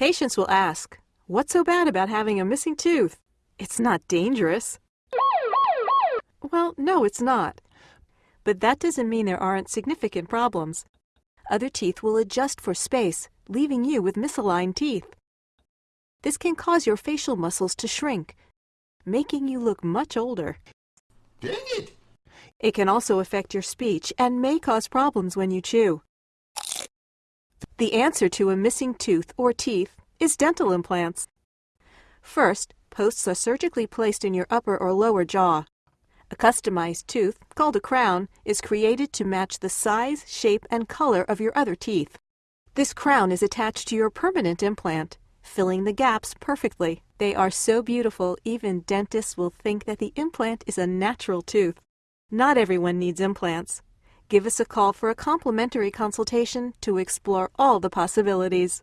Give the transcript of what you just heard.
Patients will ask, what's so bad about having a missing tooth? It's not dangerous. Well, no, it's not. But that doesn't mean there aren't significant problems. Other teeth will adjust for space, leaving you with misaligned teeth. This can cause your facial muscles to shrink, making you look much older. Dang it! It can also affect your speech and may cause problems when you chew. The answer to a missing tooth or teeth is dental implants. First, posts are surgically placed in your upper or lower jaw. A customized tooth, called a crown, is created to match the size, shape, and color of your other teeth. This crown is attached to your permanent implant, filling the gaps perfectly. They are so beautiful, even dentists will think that the implant is a natural tooth. Not everyone needs implants. Give us a call for a complimentary consultation to explore all the possibilities.